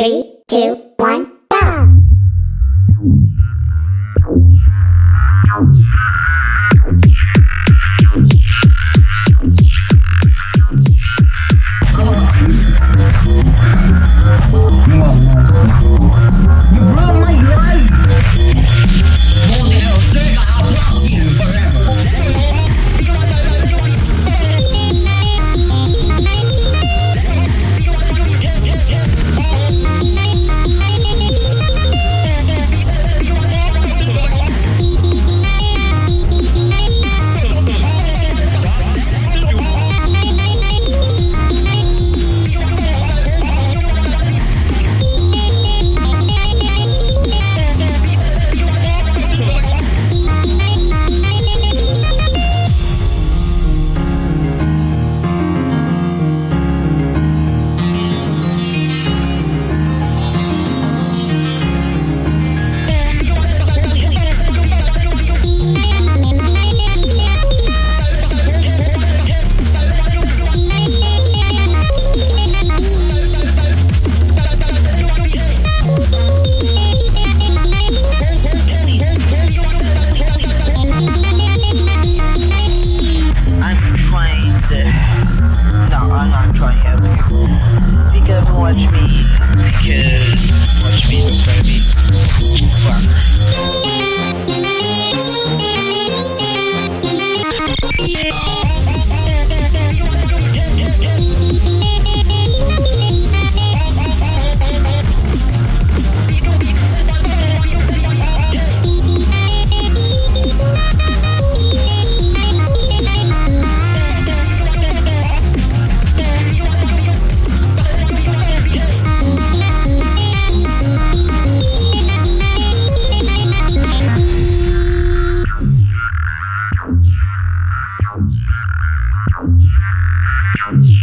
Three, two, one, Three,